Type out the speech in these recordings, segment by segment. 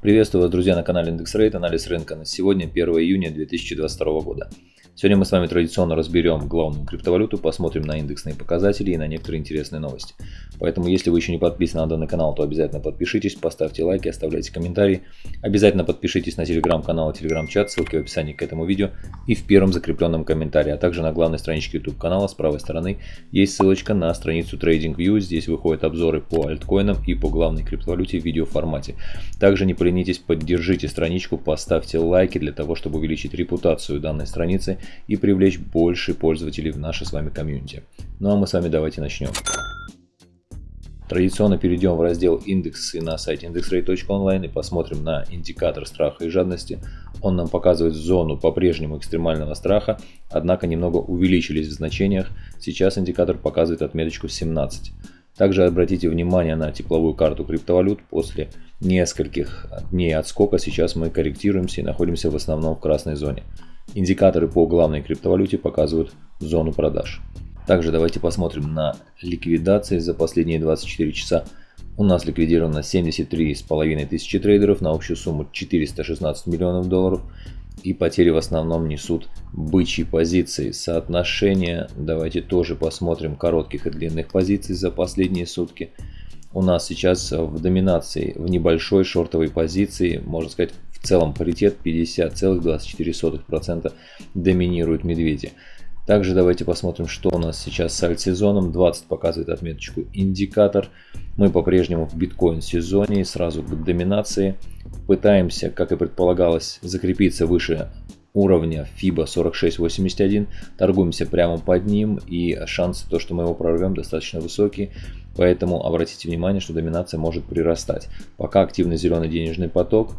Приветствую вас, друзья, на канале Индекс Рейт, анализ рынка на сегодня, 1 июня 2022 года. Сегодня мы с вами традиционно разберем главную криптовалюту, посмотрим на индексные показатели и на некоторые интересные новости. Поэтому, если вы еще не подписаны на данный канал, то обязательно подпишитесь, поставьте лайки, оставляйте комментарии. Обязательно подпишитесь на телеграм-канал и телеграм-чат, ссылки в описании к этому видео и в первом закрепленном комментарии. А также на главной страничке YouTube канала с правой стороны есть ссылочка на страницу TradingView. Здесь выходят обзоры по альткоинам и по главной криптовалюте в видеоформате. Также не поленитесь, поддержите страничку, поставьте лайки для того, чтобы увеличить репутацию данной страницы и привлечь больше пользователей в наше с вами комьюнити. Ну а мы с вами давайте начнем. Традиционно перейдем в раздел индексы на сайте indexrate.online и посмотрим на индикатор страха и жадности. Он нам показывает зону по-прежнему экстремального страха, однако немного увеличились в значениях. Сейчас индикатор показывает отметочку 17. Также обратите внимание на тепловую карту криптовалют. После нескольких дней отскока сейчас мы корректируемся и находимся в основном в красной зоне. Индикаторы по главной криптовалюте показывают зону продаж. Также давайте посмотрим на ликвидации за последние 24 часа. У нас ликвидировано 73,5 тысячи трейдеров на общую сумму 416 миллионов долларов. И потери в основном несут бычьи позиции. Соотношение, давайте тоже посмотрим коротких и длинных позиций за последние сутки. У нас сейчас в доминации в небольшой шортовой позиции, можно сказать в целом паритет 50,24% доминируют медведи. Также давайте посмотрим, что у нас сейчас с альт-сезоном. 20 показывает отметочку индикатор. Мы по-прежнему в биткоин-сезоне, сразу к доминации. Пытаемся, как и предполагалось, закрепиться выше уровня FIBA 4681. Торгуемся прямо под ним и шансы, то, что мы его прорвем, достаточно высокие. Поэтому обратите внимание, что доминация может прирастать. Пока активный зеленый денежный поток.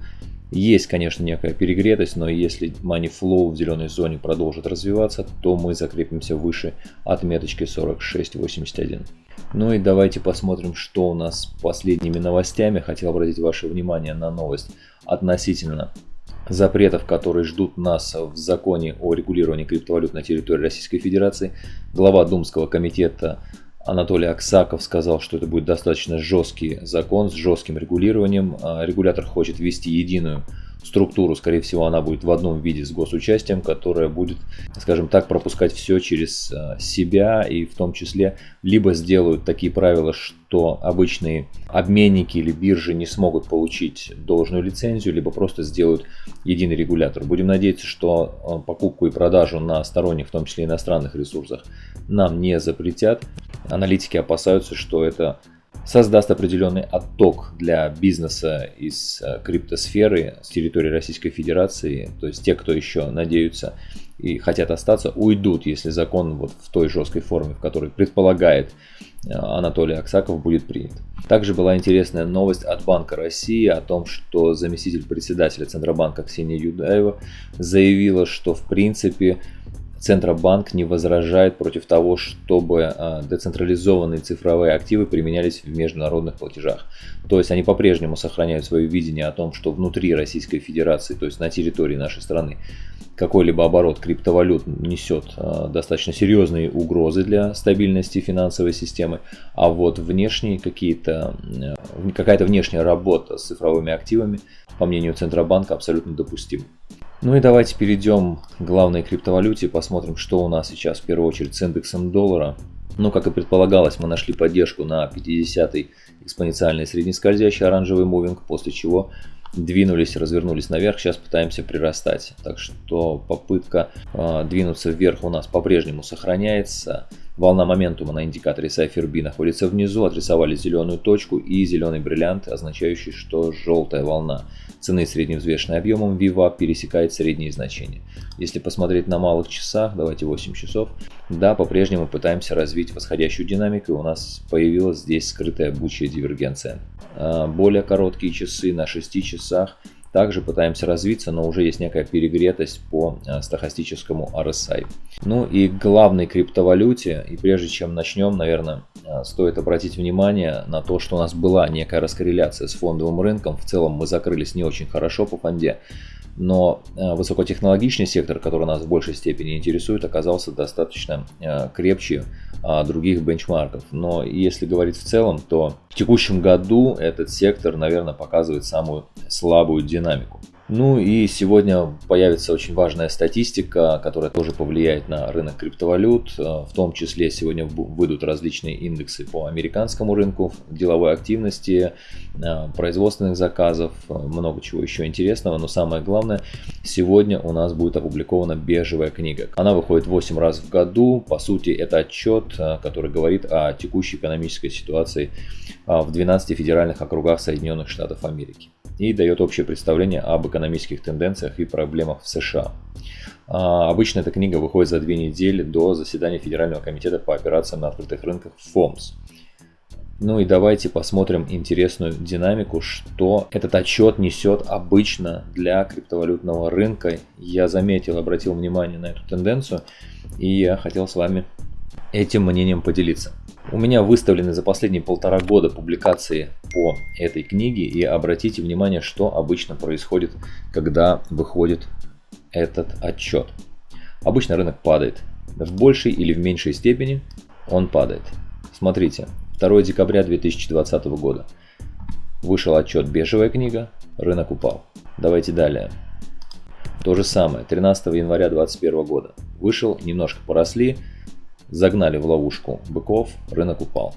Есть, конечно, некая перегретость, но если money flow в зеленой зоне продолжит развиваться, то мы закрепимся выше отметочки 46.81. Ну и давайте посмотрим, что у нас с последними новостями. Хотел обратить ваше внимание на новость относительно запретов, которые ждут нас в законе о регулировании криптовалют на территории Российской Федерации. Глава Думского комитета Анатолий Аксаков сказал, что это будет достаточно жесткий закон с жестким регулированием. А, регулятор хочет ввести единую структуру, скорее всего, она будет в одном виде с госучастием, которая будет, скажем так, пропускать все через а, себя и в том числе либо сделают такие правила, что обычные обменники или биржи не смогут получить должную лицензию, либо просто сделают единый регулятор. Будем надеяться, что а, покупку и продажу на сторонних, в том числе иностранных ресурсах, нам не запретят. Аналитики опасаются, что это создаст определенный отток для бизнеса из э, криптосферы с территории Российской Федерации. То есть те, кто еще надеются и хотят остаться, уйдут, если закон вот в той жесткой форме, в которой предполагает э, Анатолий Аксаков, будет принят. Также была интересная новость от Банка России о том, что заместитель председателя Центробанка Ксения Юдаева заявила, что в принципе Центробанк не возражает против того, чтобы а, децентрализованные цифровые активы применялись в международных платежах. То есть они по-прежнему сохраняют свое видение о том, что внутри Российской Федерации, то есть на территории нашей страны, какой-либо оборот криптовалют несет а, достаточно серьезные угрозы для стабильности финансовой системы, а вот внешние какие-то, какая-то внешняя работа с цифровыми активами, по мнению Центробанка, абсолютно допустима. Ну и давайте перейдем к главной криптовалюте посмотрим, что у нас сейчас в первую очередь с индексом доллара. Ну, как и предполагалось, мы нашли поддержку на 50-й экспоненциальный среднескользящий оранжевый мувинг, после чего двинулись, развернулись наверх, сейчас пытаемся прирастать. Так что попытка э, двинуться вверх у нас по-прежнему сохраняется. Волна моментума на индикаторе Cypher B находится внизу, отрисовали зеленую точку и зеленый бриллиант, означающий, что желтая волна. Цены средневзвешенной объемом. VWAP пересекает средние значения. Если посмотреть на малых часах, давайте 8 часов, да, по-прежнему пытаемся развить восходящую динамику, у нас появилась здесь скрытая бучья дивергенция. А, более короткие часы на 6 часах также пытаемся развиться, но уже есть некая перегретость по а, стахастическому RSI. Ну и главной криптовалюте, и прежде чем начнем, наверное, а, стоит обратить внимание на то, что у нас была некая раскорреляция с фондовым рынком. В целом мы закрылись не очень хорошо по фонде. Но э, высокотехнологичный сектор, который нас в большей степени интересует, оказался достаточно э, крепче а, других бенчмарков. Но если говорить в целом, то в текущем году этот сектор, наверное, показывает самую слабую динамику. Ну и сегодня появится очень важная статистика, которая тоже повлияет на рынок криптовалют. Э, в том числе сегодня выйдут различные индексы по американскому рынку деловой активности, производственных заказов, э, много чего еще интересного. Но самое главное, сегодня у нас будет опубликована бежевая книга. Она выходит 8 раз в году. По сути, это отчет, который говорит о текущей экономической ситуации в 12 федеральных округах Соединенных Штатов Америки и дает общее представление об экономических тенденциях и проблемах в США. Обычно эта книга выходит за две недели до заседания Федерального комитета по операциям на открытых рынках ФОМС. Ну и давайте посмотрим интересную динамику, что этот отчет несет обычно для криптовалютного рынка. Я заметил, обратил внимание на эту тенденцию и я хотел с вами этим мнением поделиться. У меня выставлены за последние полтора года публикации по этой книге и обратите внимание, что обычно происходит, когда выходит этот отчет. Обычно рынок падает. В большей или в меньшей степени он падает. Смотрите, 2 декабря 2020 года вышел отчет «Бежевая книга», рынок упал. Давайте далее. То же самое, 13 января 2021 года. Вышел, немножко поросли, Загнали в ловушку быков, рынок упал.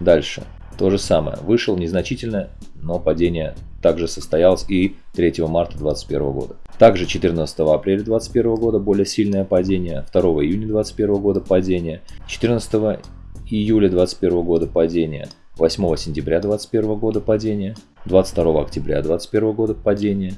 Дальше. То же самое. Вышел незначительно, но падение также состоялось и 3 марта 2021 года. Также 14 апреля 2021 года более сильное падение, 2 июня 2021 года падение, 14 июля 2021 года падение, 8 сентября 2021 года падение, 22 октября 2021 года падение,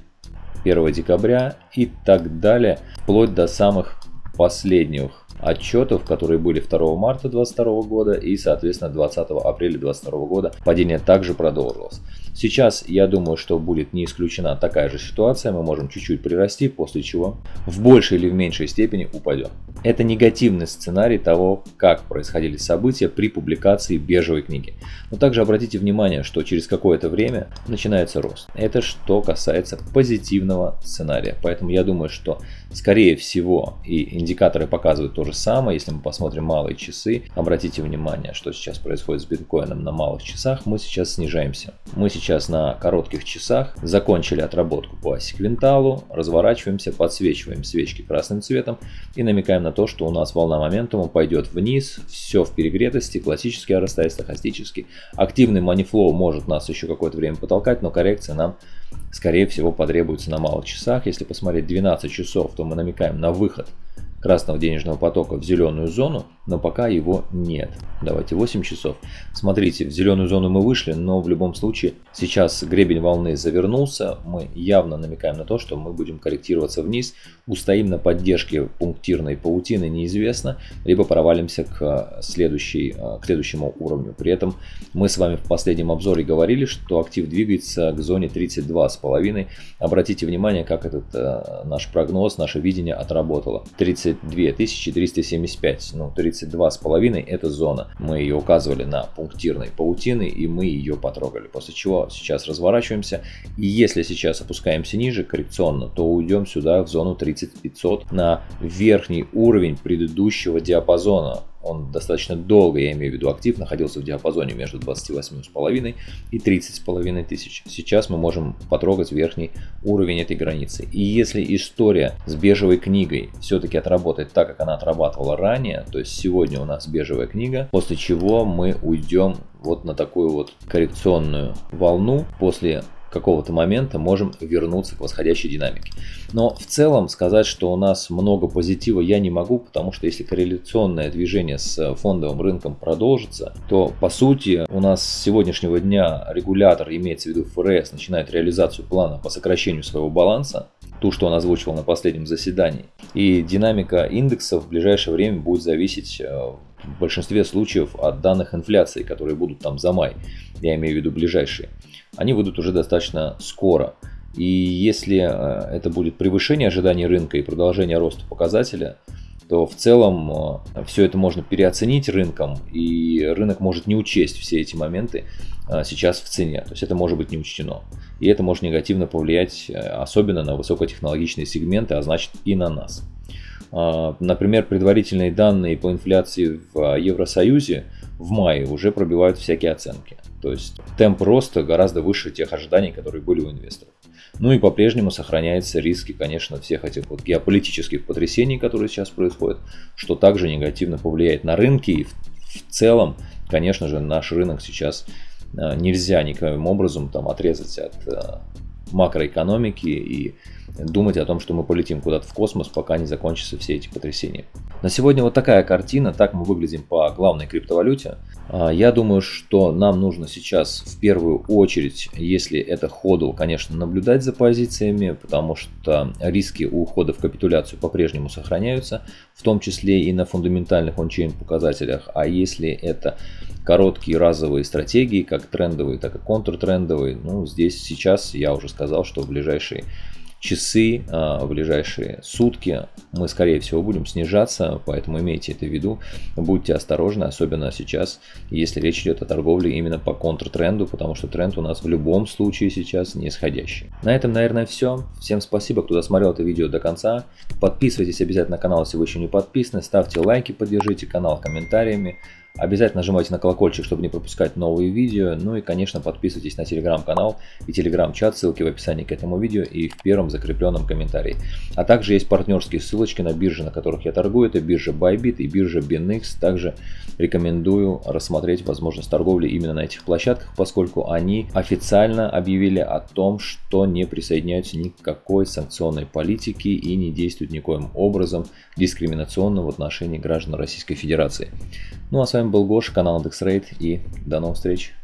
1 декабря и так далее, вплоть до самых последних отчетов, которые были 2 марта 2022 года и, соответственно, 20 апреля 2022 года падение также продолжилось. Сейчас я думаю, что будет не исключена такая же ситуация, мы можем чуть-чуть прирасти, после чего в большей или в меньшей степени упадем. Это негативный сценарий того, как происходили события при публикации бежевой книги. Но также обратите внимание, что через какое-то время начинается рост. Это что касается позитивного сценария. Поэтому я думаю, что скорее всего и индикаторы показывают то же самое. Если мы посмотрим малые часы, обратите внимание, что сейчас происходит с биткоином на малых часах. Мы сейчас снижаемся. Мы сейчас на коротких часах, закончили отработку по секвенталу, разворачиваемся, подсвечиваем свечки красным цветом и намекаем на то, что у нас волна моментума пойдет вниз, все в перегретости, классический RSI, стохастический. Активный манифлоу может нас еще какое-то время потолкать, но коррекция нам скорее всего потребуется на малых часах. Если посмотреть 12 часов, то мы намекаем на выход красного денежного потока в зеленую зону, но пока его нет. Давайте 8 часов. Смотрите, в зеленую зону мы вышли, но в любом случае сейчас гребень волны завернулся. Мы явно намекаем на то, что мы будем корректироваться вниз. Устоим на поддержке пунктирной паутины неизвестно, либо провалимся к, следующей, к следующему уровню. При этом мы с вами в последнем обзоре говорили, что актив двигается к зоне 32,5. Обратите внимание, как этот э, наш прогноз, наше видение отработало. 32 375, ну 32,5 это зона. Мы ее указывали на пунктирной паутины и мы ее потрогали. После чего сейчас разворачиваемся. И если сейчас опускаемся ниже коррекционно, то уйдем сюда в зону 30500 на верхний уровень предыдущего диапазона он достаточно долго, я имею в виду актив, находился в диапазоне между 28,5 и 30,5 тысяч. Сейчас мы можем потрогать верхний уровень этой границы. И если история с бежевой книгой все-таки отработает так, как она отрабатывала ранее, то есть сегодня у нас бежевая книга, после чего мы уйдем вот на такую вот коррекционную волну после какого-то момента можем вернуться к восходящей динамике. Но в целом сказать, что у нас много позитива я не могу, потому что если корреляционное движение с фондовым рынком продолжится, то по сути у нас с сегодняшнего дня регулятор, имеется в виду ФРС, начинает реализацию плана по сокращению своего баланса, ту, что он озвучивал на последнем заседании. И динамика индексов в ближайшее время будет зависеть э, в большинстве случаев от данных инфляции, которые будут там за май, я имею в виду ближайшие они выйдут уже достаточно скоро. И если э, это будет превышение ожиданий рынка и продолжение роста показателя, то в целом э, все это можно переоценить рынком, и рынок может не учесть все эти моменты э, сейчас в цене. То есть это может быть не учтено. И это может негативно повлиять особенно на высокотехнологичные сегменты, а значит и на нас. Например, предварительные данные по инфляции в Евросоюзе в мае уже пробивают всякие оценки. То есть темп роста гораздо выше тех ожиданий, которые были у инвесторов. Ну и по-прежнему сохраняются риски, конечно, всех этих вот геополитических потрясений, которые сейчас происходят, что также негативно повлияет на рынки. И в, в целом, конечно же, наш рынок сейчас э, нельзя никаким образом там отрезать от макроэкономики и думать о том, что мы полетим куда-то в космос, пока не закончатся все эти потрясения. На сегодня вот такая картина, так мы выглядим по главной криптовалюте. А, я думаю, что нам нужно сейчас в первую очередь, если это ходу, конечно, наблюдать за позициями, потому что риски ухода в капитуляцию по-прежнему сохраняются, в том числе и на фундаментальных ончейн показателях. А если это короткие разовые стратегии, как трендовые, так и контртрендовые, ну здесь сейчас я уже сказал, что в ближайшие часы, а, в ближайшие сутки мы, скорее всего, будем снижаться, поэтому имейте это в виду. Будьте осторожны, особенно сейчас, если речь идет о торговле именно по контртренду, потому что тренд у нас в любом случае сейчас нисходящий. На этом, наверное, все. Всем спасибо, кто досмотрел это видео до конца. Подписывайтесь обязательно на канал, если вы еще не подписаны. Ставьте лайки, поддержите канал комментариями. Обязательно нажимайте на колокольчик, чтобы не пропускать новые видео. Ну и, конечно, подписывайтесь на телеграм-канал и телеграм-чат, ссылки в описании к этому видео и в первом закрепленном комментарии. А также есть партнерские ссылочки на биржи, на которых я торгую. Это биржа Bybit и биржа BinX. Также рекомендую рассмотреть возможность торговли именно на этих площадках, поскольку они официально объявили о том, что не присоединяются ни к какой санкционной политике и не действуют никоим образом дискриминационно в отношении граждан Российской Федерации. Ну а с вами был Гоша, канал IndexRate и до новых встреч.